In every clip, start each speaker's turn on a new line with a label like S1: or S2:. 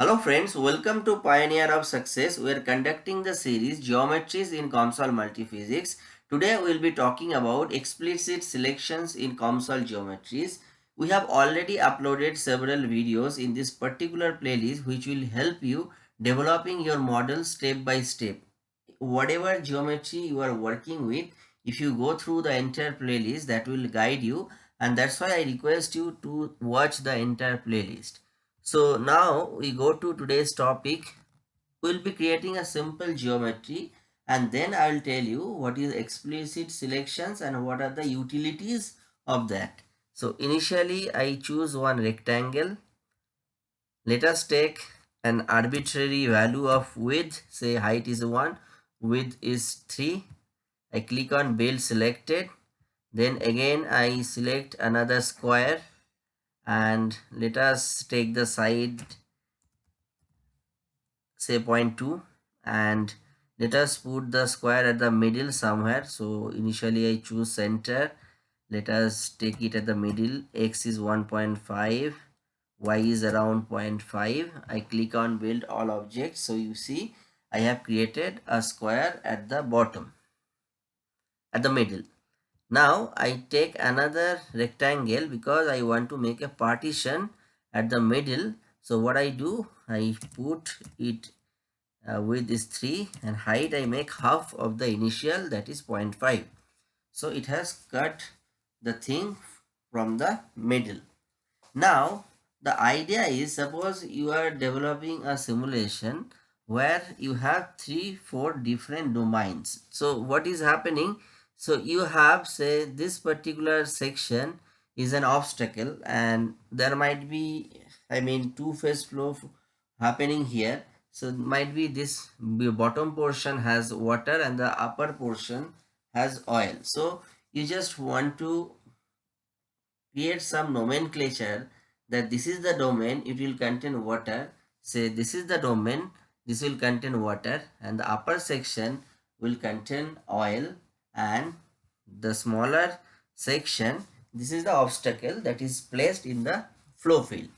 S1: Hello friends, welcome to Pioneer of Success. We are conducting the series Geometries in COMSOL Multiphysics. Today we will be talking about explicit selections in COMSOL geometries. We have already uploaded several videos in this particular playlist which will help you developing your model step by step. Whatever geometry you are working with, if you go through the entire playlist that will guide you and that's why I request you to watch the entire playlist. So now we go to today's topic. We'll be creating a simple geometry and then I will tell you what is explicit selections and what are the utilities of that. So initially I choose one rectangle. Let us take an arbitrary value of width, say height is 1, width is 3. I click on build selected. Then again I select another square and let us take the side say 0.2 and let us put the square at the middle somewhere. So initially i choose center. Let us take it at the middle. X is 1.5 y is around 0.5 i click on build all objects. So you see i have created a square at the bottom at the middle now I take another rectangle because I want to make a partition at the middle. So what I do, I put it uh, width is 3 and height I make half of the initial that is 0.5. So it has cut the thing from the middle. Now the idea is suppose you are developing a simulation where you have three four different domains. So what is happening? So you have say this particular section is an obstacle and there might be I mean two phase flow happening here. So might be this bottom portion has water and the upper portion has oil. So you just want to create some nomenclature that this is the domain it will contain water say this is the domain this will contain water and the upper section will contain oil and the smaller section this is the obstacle that is placed in the flow field.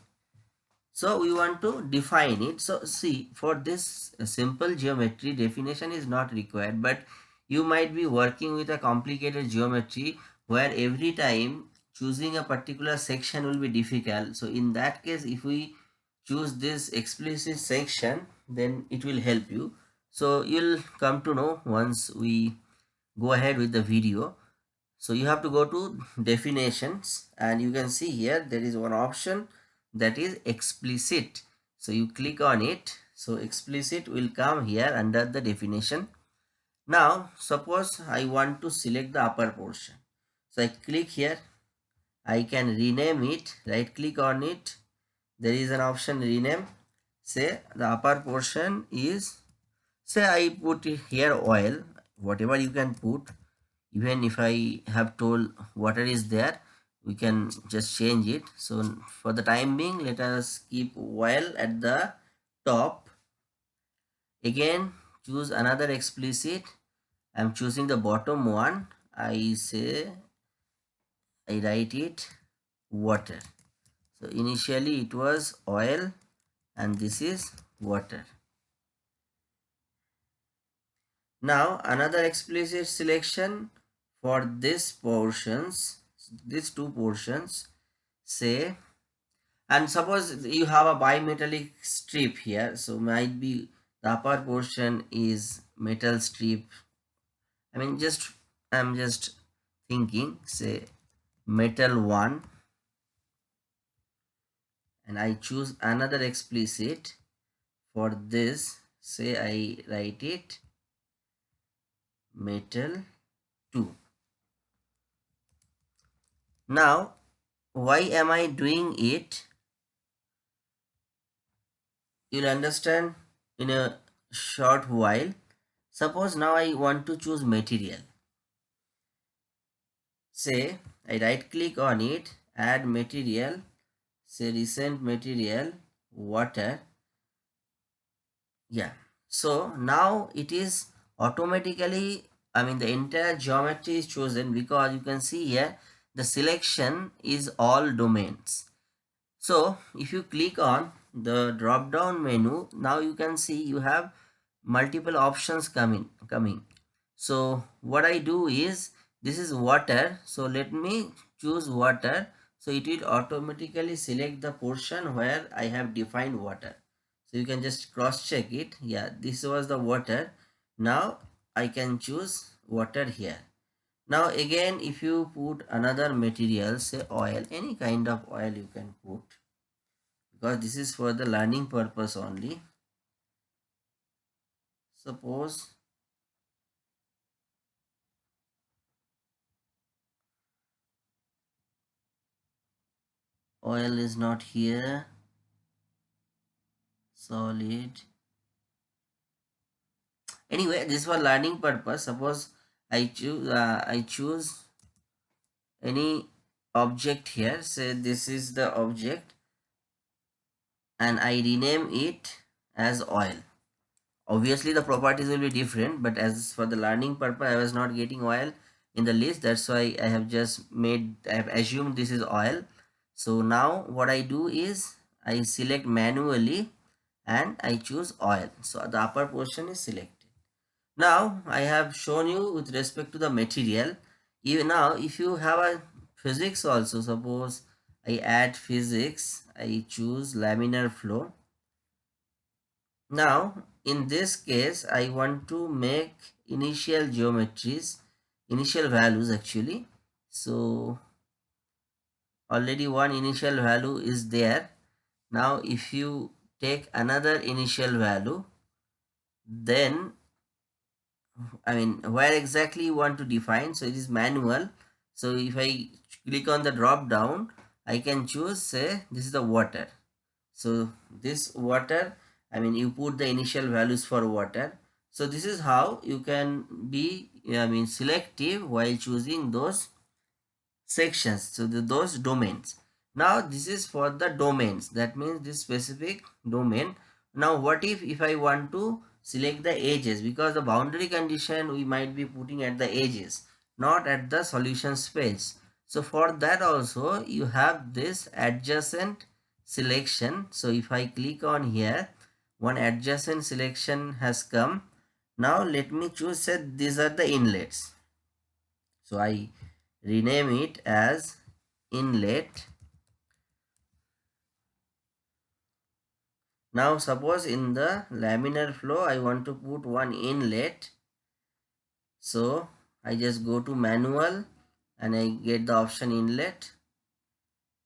S1: So we want to define it. So see for this simple geometry definition is not required but you might be working with a complicated geometry where every time choosing a particular section will be difficult. So in that case if we choose this explicit section then it will help you. So you'll come to know once we go ahead with the video. So you have to go to definitions and you can see here there is one option that is explicit. So you click on it. So explicit will come here under the definition. Now suppose i want to select the upper portion. So i click here. I can rename it. Right click on it. There is an option rename. Say the upper portion is say i put here oil whatever you can put even if I have told water is there we can just change it. So for the time being let us keep while at the top. Again choose another explicit. I'm choosing the bottom one. I say I write it water. So initially it was oil and this is water now another explicit selection for this portions these two portions say and suppose you have a bimetallic strip here so might be the upper portion is metal strip. I mean just i'm just thinking say metal one and i choose another explicit for this say i write it metal 2 now, why am I doing it? You'll understand in a short while. Suppose now I want to choose material. Say, I right click on it, add material, say recent material, water. Yeah. So now it is automatically, I mean the entire geometry is chosen because you can see here the selection is all domains. So if you click on the drop down menu now you can see you have multiple options coming coming. So what i do is this is water. So let me choose water. So it will automatically select the portion where i have defined water. So you can just cross check it. Yeah this was the water. Now i can choose water here. Now again if you put another material say oil any kind of oil you can put because this is for the learning purpose only. Suppose oil is not here solid anyway this for learning purpose. Suppose i choose uh, i choose any object here. Say this is the object and i rename it as oil. Obviously the properties will be different but as for the learning purpose i was not getting oil in the list. That's why i have just made i have assumed this is oil. So now what i do is i select manually and i choose oil. So the upper portion is selected now i have shown you with respect to the material. Even now if you have a physics also suppose i add physics i choose laminar flow. Now in this case i want to make initial geometries initial values actually. So already one initial value is there. Now if you take another initial value then i mean where exactly you want to define so it is manual so if i click on the drop down i can choose say this is the water so this water I mean you put the initial values for water. So this is how you can be I mean selective while choosing those sections. So the, those domains. Now this is for the domains. That means this specific domain. Now what if if I want to select the edges because the boundary condition we might be putting at the edges not at the solution space. So for that also you have this adjacent selection. So if I click on here one adjacent selection has come now let me choose say these are the inlets so i rename it as inlet now suppose in the laminar flow i want to put one inlet. So i just go to manual and i get the option inlet.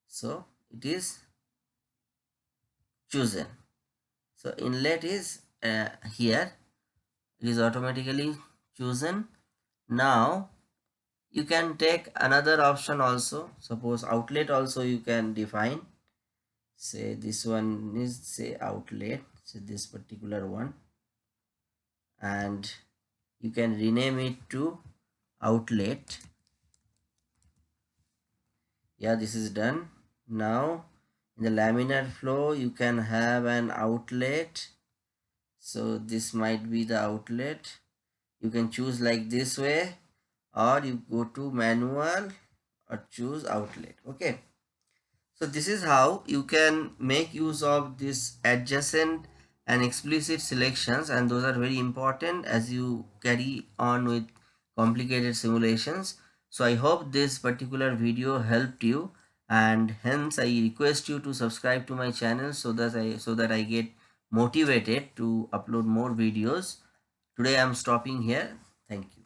S1: So it is chosen. So inlet is uh, here. It is automatically chosen. Now you can take another option also. Suppose outlet also you can define say this one is say outlet. So this particular one. And you can rename it to outlet. Yeah this is done. Now in the laminar flow you can have an outlet. So this might be the outlet. You can choose like this way or you go to manual or choose outlet. Okay so this is how you can make use of this adjacent and explicit selections and those are very important as you carry on with complicated simulations. So i hope this particular video helped you and hence i request you to subscribe to my channel so that i so that i get motivated to upload more videos. Today i'm stopping here. Thank you